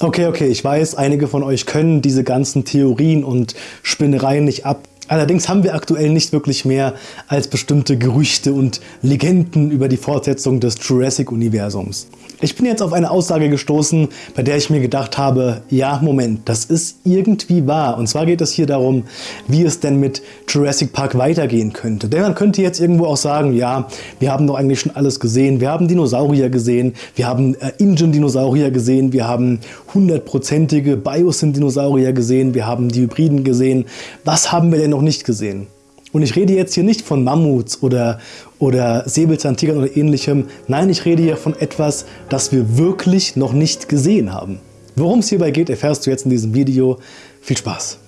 Okay, okay, ich weiß, einige von euch können diese ganzen Theorien und Spinnereien nicht ab. Allerdings haben wir aktuell nicht wirklich mehr als bestimmte Gerüchte und Legenden über die Fortsetzung des Jurassic-Universums. Ich bin jetzt auf eine Aussage gestoßen, bei der ich mir gedacht habe, ja Moment, das ist irgendwie wahr. Und zwar geht es hier darum, wie es denn mit Jurassic Park weitergehen könnte. Denn man könnte jetzt irgendwo auch sagen, ja, wir haben doch eigentlich schon alles gesehen. Wir haben Dinosaurier gesehen, wir haben äh, Ingen-Dinosaurier gesehen, wir haben hundertprozentige Biosyn-Dinosaurier gesehen, wir haben die Hybriden gesehen. Was haben wir denn noch nicht gesehen? Und ich rede jetzt hier nicht von Mammuts oder, oder Säbelzahntigern oder ähnlichem. Nein, ich rede hier von etwas, das wir wirklich noch nicht gesehen haben. Worum es hierbei geht, erfährst du jetzt in diesem Video. Viel Spaß!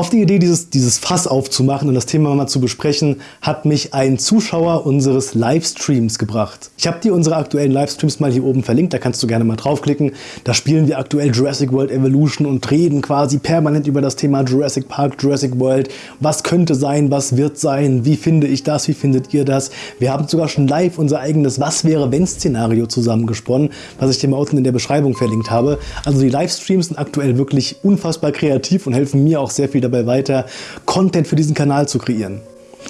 Auf die Idee, dieses, dieses Fass aufzumachen und das Thema mal zu besprechen, hat mich ein Zuschauer unseres Livestreams gebracht. Ich habe dir unsere aktuellen Livestreams mal hier oben verlinkt, da kannst du gerne mal draufklicken. Da spielen wir aktuell Jurassic World Evolution und reden quasi permanent über das Thema Jurassic Park, Jurassic World. Was könnte sein, was wird sein, wie finde ich das, wie findet ihr das? Wir haben sogar schon live unser eigenes Was wäre wenn Szenario zusammengesponnen, was ich dir mal unten in der Beschreibung verlinkt habe. Also die Livestreams sind aktuell wirklich unfassbar kreativ und helfen mir auch sehr viel dabei weiter, Content für diesen Kanal zu kreieren.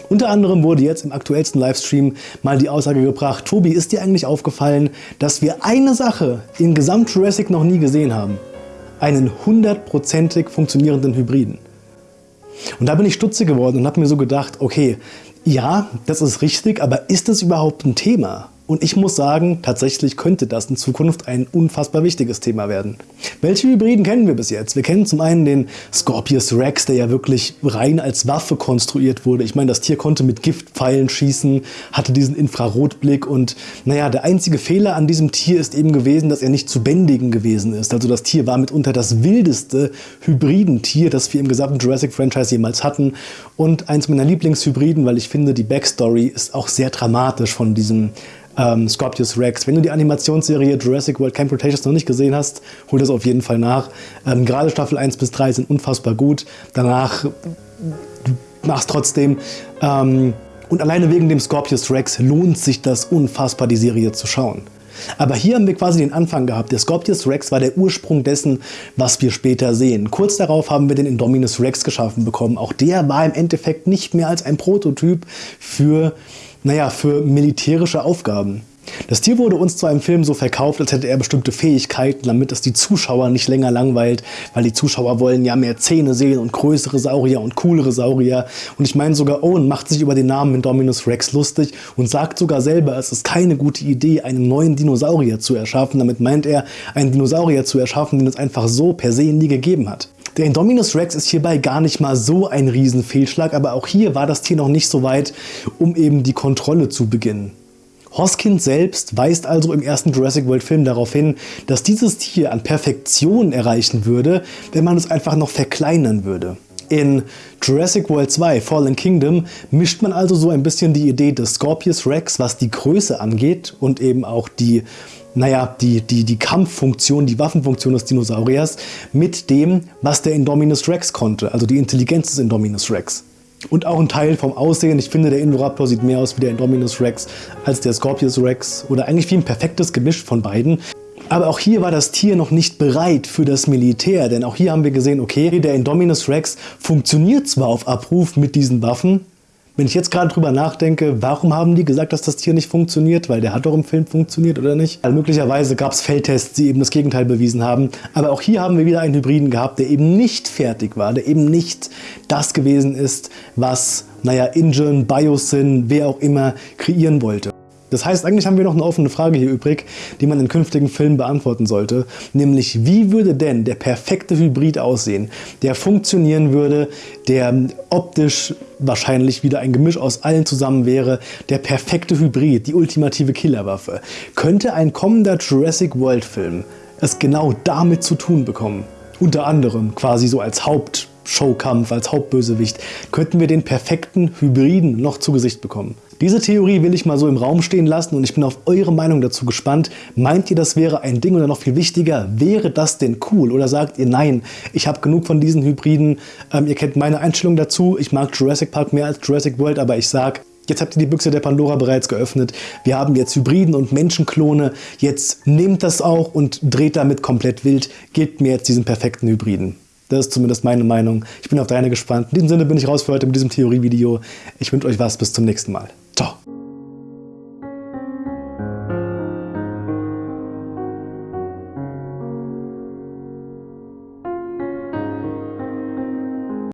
Unter anderem wurde jetzt im aktuellsten Livestream mal die Aussage gebracht, Tobi, ist dir eigentlich aufgefallen, dass wir eine Sache in Gesamt Jurassic noch nie gesehen haben? Einen hundertprozentig funktionierenden Hybriden. Und da bin ich stutzig geworden und habe mir so gedacht, okay, ja, das ist richtig, aber ist das überhaupt ein Thema? Und ich muss sagen, tatsächlich könnte das in Zukunft ein unfassbar wichtiges Thema werden. Welche Hybriden kennen wir bis jetzt? Wir kennen zum einen den Scorpius Rex, der ja wirklich rein als Waffe konstruiert wurde. Ich meine, das Tier konnte mit Giftpfeilen schießen, hatte diesen Infrarotblick und naja, der einzige Fehler an diesem Tier ist eben gewesen, dass er nicht zu bändigen gewesen ist. Also das Tier war mitunter das wildeste Hybridentier, das wir im gesamten Jurassic-Franchise jemals hatten und eins meiner Lieblingshybriden, weil ich finde, die Backstory ist auch sehr dramatisch von diesem ähm, Scorpius Rex. Wenn du die Animationsserie Jurassic World Camp Cretaceous noch nicht gesehen hast, hol das auf jeden Fall nach. Ähm, gerade Staffel 1 bis 3 sind unfassbar gut. Danach mach's trotzdem. Ähm, und alleine wegen dem Scorpius Rex lohnt sich das unfassbar, die Serie zu schauen. Aber hier haben wir quasi den Anfang gehabt. Der Scorpius Rex war der Ursprung dessen, was wir später sehen. Kurz darauf haben wir den Indominus Rex geschaffen bekommen. Auch der war im Endeffekt nicht mehr als ein Prototyp für naja, für militärische Aufgaben. Das Tier wurde uns zwar im Film so verkauft, als hätte er bestimmte Fähigkeiten, damit es die Zuschauer nicht länger langweilt, weil die Zuschauer wollen ja mehr Zähne sehen und größere Saurier und coolere Saurier. Und ich meine sogar Owen macht sich über den Namen Indominus Rex lustig und sagt sogar selber, es ist keine gute Idee, einen neuen Dinosaurier zu erschaffen. Damit meint er, einen Dinosaurier zu erschaffen, den es einfach so per se nie gegeben hat. Der Indominus Rex ist hierbei gar nicht mal so ein Riesenfehlschlag, aber auch hier war das Tier noch nicht so weit, um eben die Kontrolle zu beginnen. Hoskins selbst weist also im ersten Jurassic World Film darauf hin, dass dieses Tier an Perfektion erreichen würde, wenn man es einfach noch verkleinern würde. In Jurassic World 2 Fallen Kingdom mischt man also so ein bisschen die Idee des Scorpius Rex, was die Größe angeht und eben auch die naja, die, die, die Kampffunktion, die Waffenfunktion des Dinosauriers mit dem, was der Indominus Rex konnte, also die Intelligenz des Indominus Rex. Und auch ein Teil vom Aussehen. Ich finde, der Indoraptor sieht mehr aus wie der Indominus Rex als der Scorpius Rex oder eigentlich wie ein perfektes Gemisch von beiden. Aber auch hier war das Tier noch nicht bereit für das Militär, denn auch hier haben wir gesehen, okay, der Indominus Rex funktioniert zwar auf Abruf mit diesen Waffen, wenn ich jetzt gerade drüber nachdenke, warum haben die gesagt, dass das Tier nicht funktioniert? Weil der hat doch im Film funktioniert, oder nicht? Also möglicherweise gab es Feldtests, die eben das Gegenteil bewiesen haben. Aber auch hier haben wir wieder einen Hybriden gehabt, der eben nicht fertig war, der eben nicht das gewesen ist, was, naja, Ingen, Biosyn, wer auch immer kreieren wollte. Das heißt, eigentlich haben wir noch eine offene Frage hier übrig, die man in künftigen Filmen beantworten sollte. Nämlich, wie würde denn der perfekte Hybrid aussehen, der funktionieren würde, der optisch wahrscheinlich wieder ein Gemisch aus allen zusammen wäre, der perfekte Hybrid, die ultimative Killerwaffe. Könnte ein kommender Jurassic World Film es genau damit zu tun bekommen? Unter anderem quasi so als Haupt Showkampf, als Hauptbösewicht, könnten wir den perfekten Hybriden noch zu Gesicht bekommen. Diese Theorie will ich mal so im Raum stehen lassen und ich bin auf eure Meinung dazu gespannt. Meint ihr, das wäre ein Ding oder noch viel wichtiger, wäre das denn cool? Oder sagt ihr, nein, ich habe genug von diesen Hybriden. Ähm, ihr kennt meine Einstellung dazu. Ich mag Jurassic Park mehr als Jurassic World, aber ich sag, Jetzt habt ihr die Büchse der Pandora bereits geöffnet. Wir haben jetzt Hybriden und Menschenklone. Jetzt nehmt das auch und dreht damit komplett wild. Gebt mir jetzt diesen perfekten Hybriden. Das ist zumindest meine Meinung. Ich bin auf deine gespannt. In diesem Sinne bin ich raus für heute mit diesem Theorievideo. Ich wünsche euch was. Bis zum nächsten Mal.